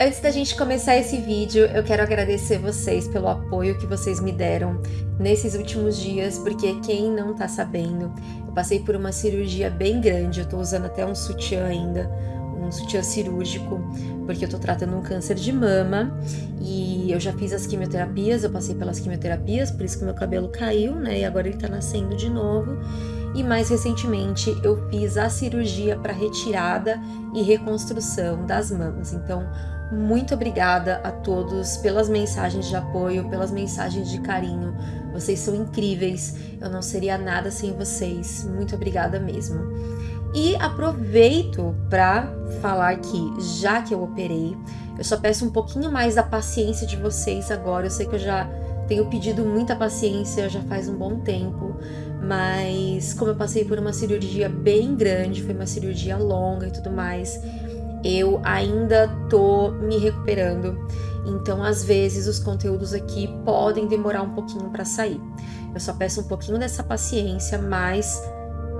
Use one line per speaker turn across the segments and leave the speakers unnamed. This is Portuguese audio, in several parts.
Antes da gente começar esse vídeo, eu quero agradecer vocês pelo apoio que vocês me deram nesses últimos dias, porque quem não tá sabendo, eu passei por uma cirurgia bem grande, eu tô usando até um sutiã ainda, um sutiã cirúrgico, porque eu tô tratando um câncer de mama e eu já fiz as quimioterapias, eu passei pelas quimioterapias, por isso que meu cabelo caiu, né, e agora ele tá nascendo de novo. E mais recentemente eu fiz a cirurgia para retirada e reconstrução das mamas. Então, muito obrigada a todos pelas mensagens de apoio, pelas mensagens de carinho. Vocês são incríveis. Eu não seria nada sem vocês. Muito obrigada mesmo. E aproveito para falar que, já que eu operei, eu só peço um pouquinho mais da paciência de vocês agora. Eu sei que eu já tenho pedido muita paciência já faz um bom tempo, mas como eu passei por uma cirurgia bem grande, foi uma cirurgia longa e tudo mais, eu ainda tô me recuperando. Então, às vezes, os conteúdos aqui podem demorar um pouquinho para sair. Eu só peço um pouquinho dessa paciência, mas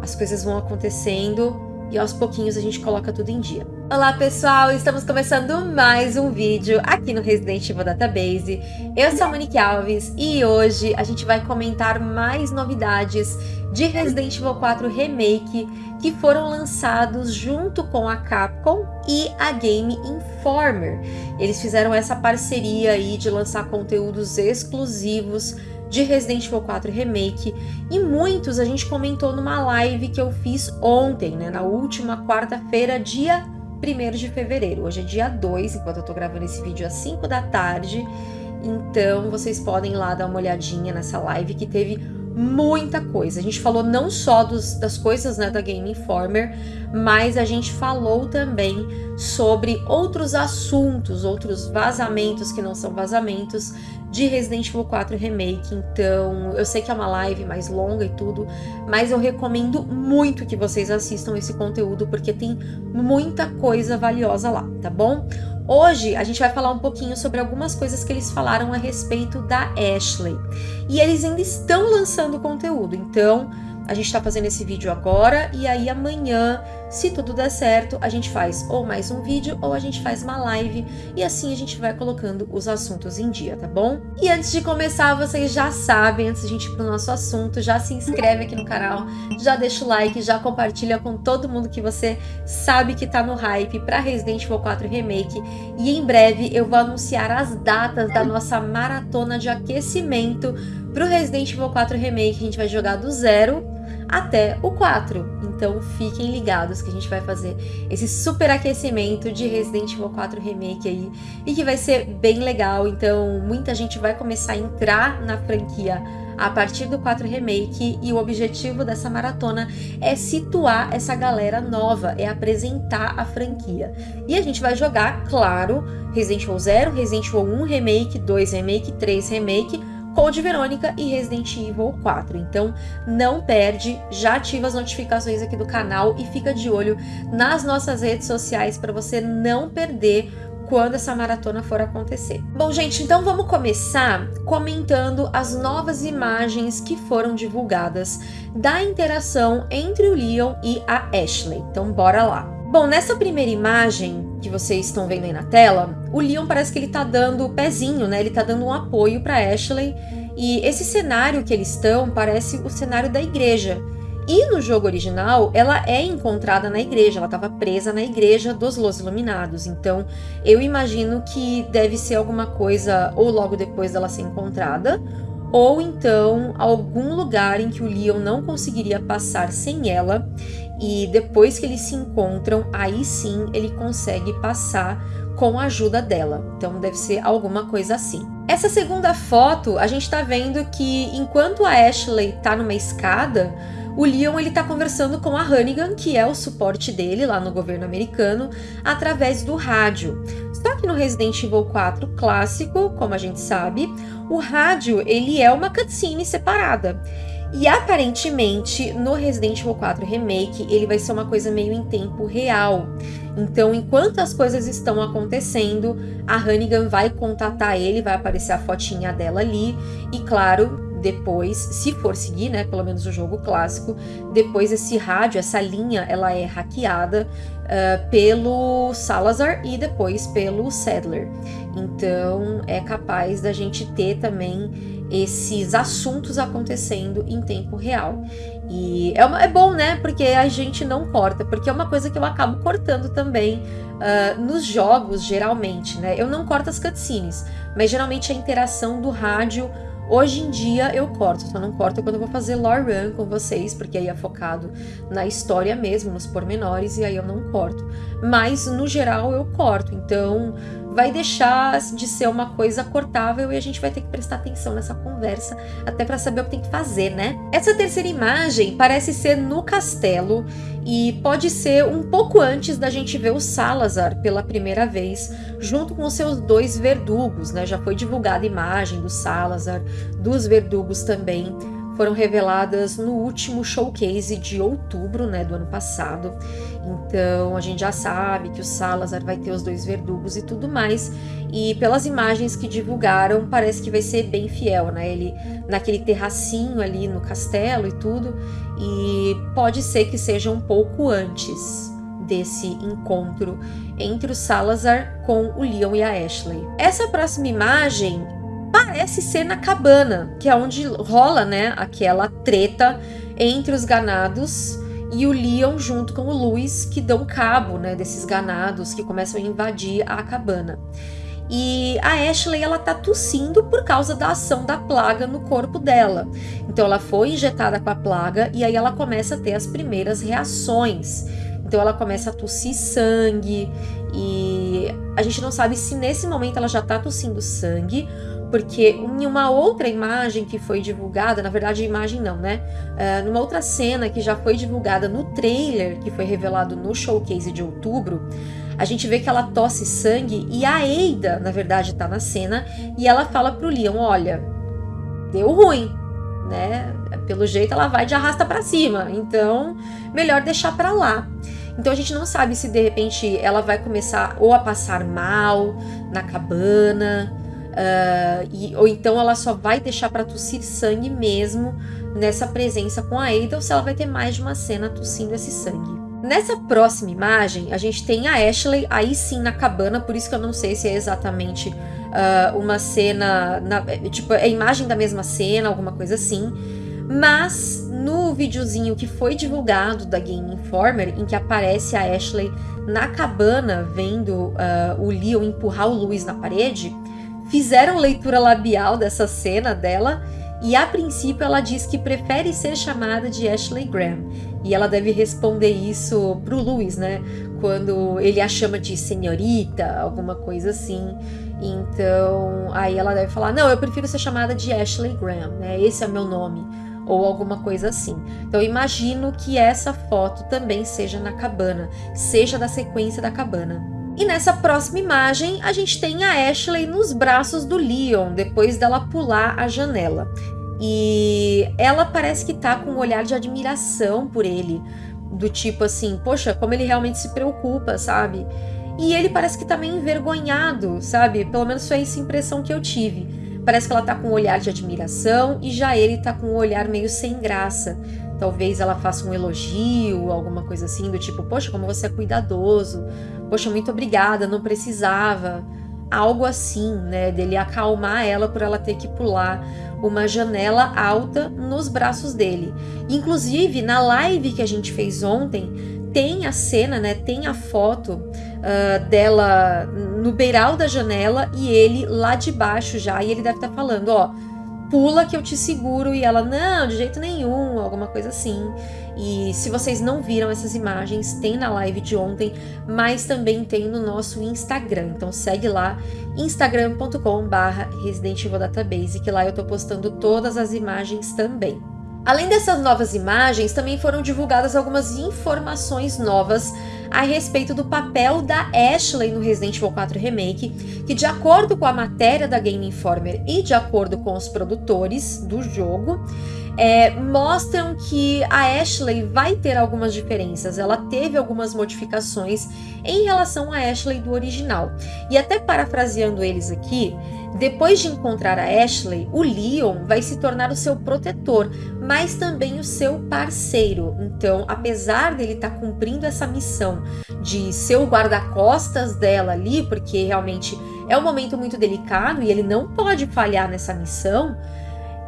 as coisas vão acontecendo e aos pouquinhos a gente coloca tudo em dia. Olá pessoal, estamos começando mais um vídeo aqui no Resident Evil Database. Eu sou a Monique Alves e hoje a gente vai comentar mais novidades de Resident Evil 4 Remake que foram lançados junto com a Capcom e a Game Informer. Eles fizeram essa parceria aí de lançar conteúdos exclusivos de Resident Evil 4 Remake e muitos a gente comentou numa live que eu fiz ontem, né, na última quarta-feira, dia 1 de fevereiro. Hoje é dia 2, enquanto eu tô gravando esse vídeo às 5 da tarde. Então vocês podem ir lá dar uma olhadinha nessa live que teve muita coisa. A gente falou não só dos, das coisas né, da Game Informer, mas a gente falou também sobre outros assuntos, outros vazamentos que não são vazamentos de Resident Evil 4 Remake. Então, eu sei que é uma live mais longa e tudo, mas eu recomendo muito que vocês assistam esse conteúdo porque tem muita coisa valiosa lá, tá bom? Hoje a gente vai falar um pouquinho sobre algumas coisas que eles falaram a respeito da Ashley. E eles ainda estão lançando conteúdo, então a gente tá fazendo esse vídeo agora e aí amanhã, se tudo der certo, a gente faz ou mais um vídeo ou a gente faz uma live e assim a gente vai colocando os assuntos em dia, tá bom? E antes de começar, vocês já sabem, antes de a gente ir pro nosso assunto, já se inscreve aqui no canal, já deixa o like, já compartilha com todo mundo que você sabe que tá no hype pra Resident Evil 4 Remake e em breve eu vou anunciar as datas da nossa maratona de aquecimento pro Resident Evil 4 Remake, a gente vai jogar do zero até o 4. Então fiquem ligados que a gente vai fazer esse super aquecimento de Resident Evil 4 Remake aí e que vai ser bem legal. Então muita gente vai começar a entrar na franquia a partir do 4 Remake e o objetivo dessa maratona é situar essa galera nova, é apresentar a franquia. E a gente vai jogar, claro, Resident Evil 0, Resident Evil 1 Remake, 2 Remake, 3 Remake, Code Verônica e Resident Evil 4. Então não perde, já ativa as notificações aqui do canal e fica de olho nas nossas redes sociais para você não perder quando essa maratona for acontecer. Bom, gente, então vamos começar comentando as novas imagens que foram divulgadas da interação entre o Leon e a Ashley. Então bora lá. Bom, nessa primeira imagem que vocês estão vendo aí na tela, o Leon parece que ele tá dando pezinho, né? Ele tá dando um apoio para Ashley. E esse cenário que eles estão parece o cenário da igreja. E no jogo original, ela é encontrada na igreja, ela estava presa na igreja dos Los Iluminados. Então, eu imagino que deve ser alguma coisa ou logo depois dela ser encontrada, ou então algum lugar em que o Leon não conseguiria passar sem ela e depois que eles se encontram, aí sim ele consegue passar com a ajuda dela. Então deve ser alguma coisa assim. Essa segunda foto, a gente tá vendo que enquanto a Ashley tá numa escada, o Leon ele tá conversando com a Hannigan, que é o suporte dele lá no governo americano, através do rádio. Só que no Resident Evil 4 clássico, como a gente sabe, o rádio ele é uma cutscene separada. E aparentemente, no Resident Evil 4 Remake, ele vai ser uma coisa meio em tempo real. Então, enquanto as coisas estão acontecendo, a Hannigan vai contatar ele, vai aparecer a fotinha dela ali, e claro, depois, se for seguir, né, pelo menos o jogo clássico, depois esse rádio, essa linha, ela é hackeada uh, pelo Salazar e depois pelo Sadler. Então é capaz da gente ter também esses assuntos acontecendo em tempo real. E é, uma, é bom, né? Porque a gente não corta, porque é uma coisa que eu acabo cortando também uh, nos jogos, geralmente, né? Eu não corto as cutscenes, mas geralmente a interação do rádio Hoje em dia eu corto, só não corto quando eu vou fazer lore run com vocês, porque aí é focado na história mesmo, nos pormenores, e aí eu não corto. Mas no geral eu corto, então vai deixar de ser uma coisa cortável e a gente vai ter que prestar atenção nessa conversa, até para saber o que tem que fazer, né? Essa terceira imagem parece ser no castelo e pode ser um pouco antes da gente ver o Salazar pela primeira vez, junto com seus dois verdugos, né? Já foi divulgada a imagem do Salazar, dos verdugos também foram reveladas no último showcase de outubro né, do ano passado. Então a gente já sabe que o Salazar vai ter os dois verdugos e tudo mais. E pelas imagens que divulgaram, parece que vai ser bem fiel, né? Ele naquele terracinho ali no castelo e tudo. E pode ser que seja um pouco antes desse encontro entre o Salazar com o Leon e a Ashley. Essa próxima imagem parece ser na cabana, que é onde rola, né, aquela treta entre os ganados e o Leon junto com o Luis, que dão cabo, né, desses ganados que começam a invadir a cabana. E a Ashley ela tá tossindo por causa da ação da plaga no corpo dela. Então ela foi injetada com a plaga e aí ela começa a ter as primeiras reações. Então ela começa a tossir sangue e a gente não sabe se nesse momento ela já tá tossindo sangue porque em uma outra imagem que foi divulgada, na verdade imagem não, né? Uh, numa outra cena que já foi divulgada no trailer que foi revelado no showcase de outubro, a gente vê que ela tosse sangue e a Eida, na verdade, tá na cena e ela fala pro Leon, olha, deu ruim, né? Pelo jeito ela vai de arrasta para cima, então melhor deixar para lá. Então a gente não sabe se de repente ela vai começar ou a passar mal na cabana, Uh, e, ou então ela só vai deixar para tossir sangue mesmo nessa presença com a Ada, ou se ela vai ter mais de uma cena tossindo esse sangue. Nessa próxima imagem, a gente tem a Ashley aí sim na cabana, por isso que eu não sei se é exatamente uh, uma cena, na, tipo, é imagem da mesma cena, alguma coisa assim. Mas no videozinho que foi divulgado da Game Informer, em que aparece a Ashley na cabana vendo uh, o Leon empurrar o Luiz na parede, fizeram leitura labial dessa cena dela e a princípio ela diz que prefere ser chamada de Ashley Graham. E ela deve responder isso pro Louis, né? Quando ele a chama de senhorita, alguma coisa assim. Então, aí ela deve falar: "Não, eu prefiro ser chamada de Ashley Graham, né? Esse é meu nome." Ou alguma coisa assim. Então, imagino que essa foto também seja na cabana, seja da sequência da cabana. E nessa próxima imagem, a gente tem a Ashley nos braços do Leon, depois dela pular a janela. E ela parece que tá com um olhar de admiração por ele, do tipo assim, poxa, como ele realmente se preocupa, sabe? E ele parece que tá meio envergonhado, sabe? Pelo menos foi essa impressão que eu tive. Parece que ela tá com um olhar de admiração e já ele tá com um olhar meio sem graça. Talvez ela faça um elogio, alguma coisa assim, do tipo, poxa, como você é cuidadoso, poxa, muito obrigada, não precisava. Algo assim, né? Dele acalmar ela por ela ter que pular uma janela alta nos braços dele. Inclusive, na live que a gente fez ontem, tem a cena, né? Tem a foto uh, dela no beiral da janela e ele lá de baixo já. E ele deve estar tá falando, ó pula que eu te seguro. E ela, não, de jeito nenhum, alguma coisa assim. E se vocês não viram essas imagens, tem na live de ontem, mas também tem no nosso Instagram. Então segue lá, instagram.com/barra Resident Evil Database, que lá eu tô postando todas as imagens também. Além dessas novas imagens, também foram divulgadas algumas informações novas a respeito do papel da Ashley no Resident Evil 4 Remake, que de acordo com a matéria da Game Informer e de acordo com os produtores do jogo, é, mostram que a Ashley vai ter algumas diferenças. Ela teve algumas modificações em relação a Ashley do original. E até parafraseando eles aqui, depois de encontrar a Ashley, o Leon vai se tornar o seu protetor, mas também o seu parceiro. Então, apesar dele estar tá cumprindo essa missão de ser o guarda-costas dela ali, porque realmente é um momento muito delicado e ele não pode falhar nessa missão,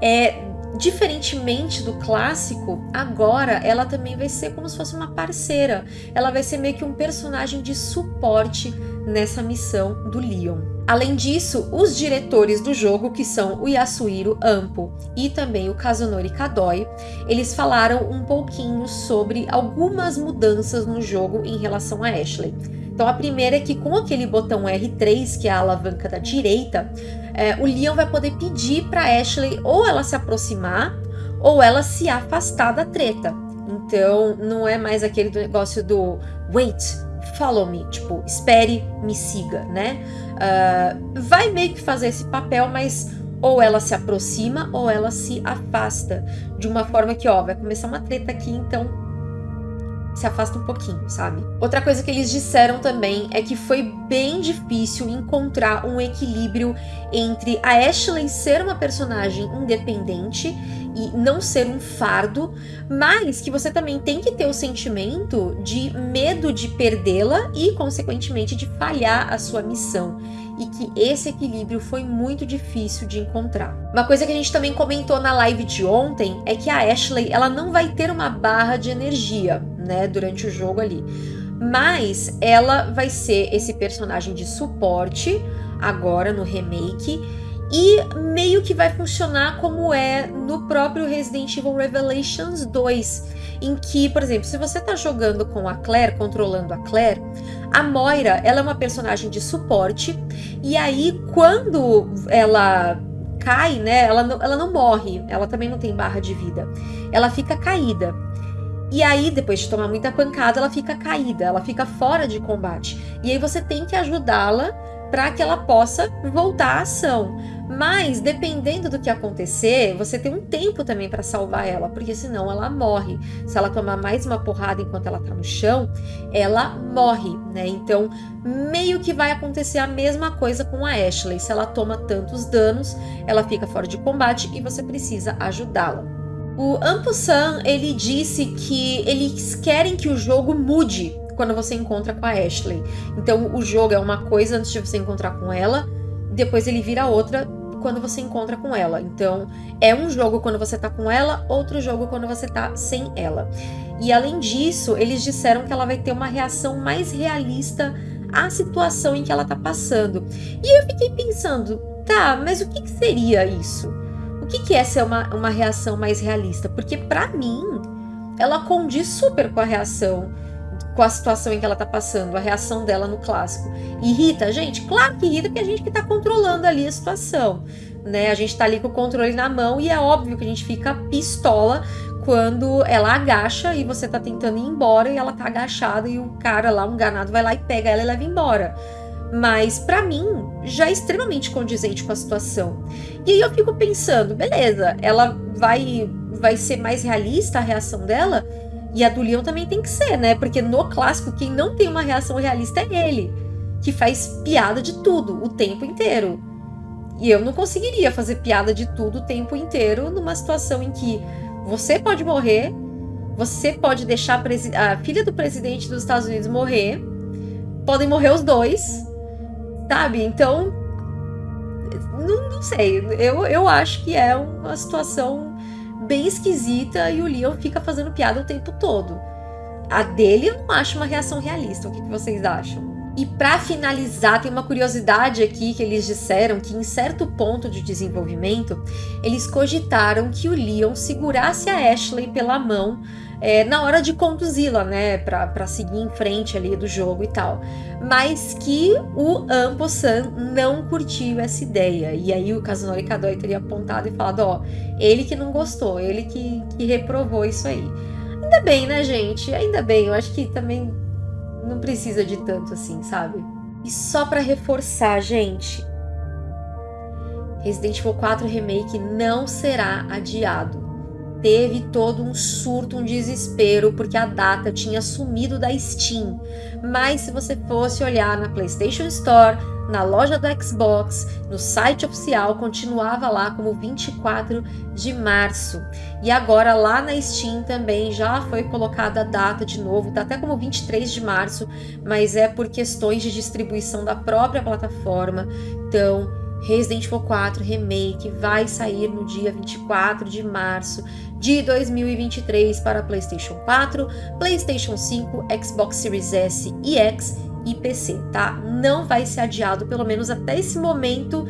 é diferentemente do clássico, agora ela também vai ser como se fosse uma parceira. Ela vai ser meio que um personagem de suporte nessa missão do Leon. Além disso, os diretores do jogo, que são o Yasuhiro Ampo e também o Kazunori Kadoi, eles falaram um pouquinho sobre algumas mudanças no jogo em relação a Ashley. Então a primeira é que com aquele botão R3, que é a alavanca da direita, é, o Leon vai poder pedir para Ashley ou ela se aproximar ou ela se afastar da treta. Então não é mais aquele negócio do wait, follow me, tipo, espere, me siga, né? Uh, vai meio que fazer esse papel, mas ou ela se aproxima ou ela se afasta de uma forma que, ó, vai começar uma treta aqui, então se afasta um pouquinho, sabe? Outra coisa que eles disseram também é que foi bem difícil encontrar um equilíbrio entre a Ashley ser uma personagem independente e não ser um fardo, mas que você também tem que ter o sentimento de medo de perdê-la e, consequentemente, de falhar a sua missão e que esse equilíbrio foi muito difícil de encontrar. Uma coisa que a gente também comentou na live de ontem é que a Ashley ela não vai ter uma barra de energia, né, durante o jogo ali. Mas ela vai ser esse personagem de suporte agora no remake e meio que vai funcionar como é no próprio Resident Evil Revelations 2, em que, por exemplo, se você está jogando com a Claire, controlando a Claire, a Moira, ela é uma personagem de suporte, e aí quando ela cai, né, ela não, ela não morre, ela também não tem barra de vida, ela fica caída. E aí, depois de tomar muita pancada, ela fica caída, ela fica fora de combate. E aí você tem que ajudá-la para que ela possa voltar à ação. Mas dependendo do que acontecer, você tem um tempo também para salvar ela, porque senão ela morre. Se ela tomar mais uma porrada enquanto ela tá no chão, ela morre, né? Então, meio que vai acontecer a mesma coisa com a Ashley. Se ela toma tantos danos, ela fica fora de combate e você precisa ajudá-la. O Ampo-san, ele disse que eles querem que o jogo mude quando você encontra com a Ashley. Então, o jogo é uma coisa antes de você encontrar com ela, depois ele vira outra quando você encontra com ela. Então, é um jogo quando você tá com ela, outro jogo quando você tá sem ela. E além disso, eles disseram que ela vai ter uma reação mais realista à situação em que ela tá passando. E eu fiquei pensando, tá, mas o que, que seria isso? O que, que é ser uma, uma reação mais realista? Porque para mim, ela condiz super com a reação com a situação em que ela tá passando, a reação dela no clássico. Irrita, gente? Claro que irrita, porque a gente que tá controlando ali a situação, né? A gente tá ali com o controle na mão e é óbvio que a gente fica pistola quando ela agacha e você tá tentando ir embora e ela tá agachada e o cara lá, um ganado, vai lá e pega ela e leva embora. Mas para mim já é extremamente condizente com a situação. E aí eu fico pensando, beleza, ela vai vai ser mais realista a reação dela? E a do Leon também tem que ser, né? Porque no clássico, quem não tem uma reação realista é ele, que faz piada de tudo o tempo inteiro. E eu não conseguiria fazer piada de tudo o tempo inteiro numa situação em que você pode morrer, você pode deixar a, filha do presidente dos Estados Unidos morrer, podem morrer os dois, sabe? Então, não, não sei. Eu, eu acho que é uma situação bem esquisita e o Leon fica fazendo piada o tempo todo. A dele eu não acho uma reação realista. O que, que vocês acham? E para finalizar, tem uma curiosidade aqui que eles disseram que em certo ponto de desenvolvimento, eles cogitaram que o Leon segurasse a Ashley pela mão é, na hora de conduzi-la, né, para seguir em frente ali do jogo e tal. Mas que o Ampo-san não curtiu essa ideia. E aí o Kazunori Kadoi teria apontado e falado, ó, ele que não gostou, ele que, que reprovou isso aí. Ainda bem, né, gente? Ainda bem, eu acho que também não precisa de tanto assim, sabe? E só para reforçar, gente, Resident Evil 4 Remake não será adiado teve todo um surto, um desespero, porque a data tinha sumido da Steam. Mas se você fosse olhar na PlayStation Store, na loja do Xbox, no site oficial, continuava lá como 24 de março. E agora lá na Steam também já foi colocada a data de novo, tá até como 23 de março, mas é por questões de distribuição da própria plataforma. Então, Resident Evil 4 Remake vai sair no dia 24 de março de 2023 para PlayStation 4, PlayStation 5, Xbox Series S e X e PC, tá? Não vai ser adiado, pelo menos até esse momento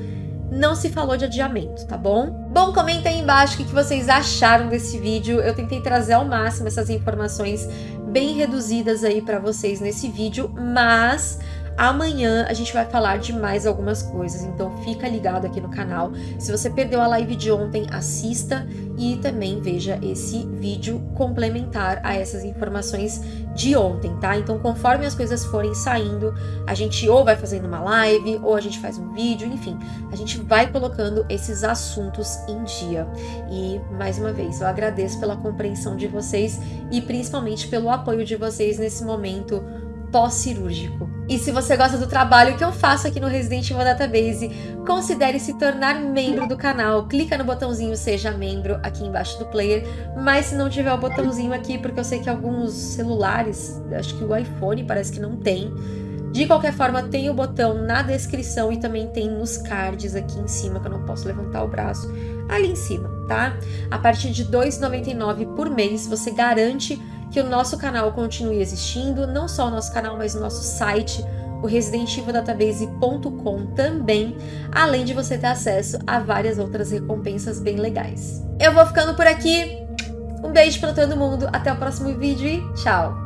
não se falou de adiamento, tá bom? Bom, comenta aí embaixo o que vocês acharam desse vídeo. Eu tentei trazer ao máximo essas informações bem reduzidas aí para vocês nesse vídeo, mas Amanhã a gente vai falar de mais algumas coisas, então fica ligado aqui no canal. Se você perdeu a live de ontem, assista e também veja esse vídeo complementar a essas informações de ontem, tá? Então conforme as coisas forem saindo, a gente ou vai fazendo uma live, ou a gente faz um vídeo, enfim, a gente vai colocando esses assuntos em dia. E mais uma vez, eu agradeço pela compreensão de vocês e principalmente pelo apoio de vocês nesse momento pós-cirúrgico. E se você gosta do trabalho que eu faço aqui no Resident Evil Database, considere se tornar membro do canal. Clica no botãozinho Seja Membro aqui embaixo do player, mas se não tiver o botãozinho aqui, porque eu sei que alguns celulares, acho que o iPhone parece que não tem, de qualquer forma, tem o botão na descrição e também tem nos cards aqui em cima, que eu não posso levantar o braço, ali em cima, tá? A partir de R$ 2,99 por mês, você garante que o nosso canal continue existindo, não só o nosso canal, mas o nosso site, o residentivildatabase.com também, além de você ter acesso a várias outras recompensas bem legais. Eu vou ficando por aqui, um beijo para todo mundo, até o próximo vídeo e tchau!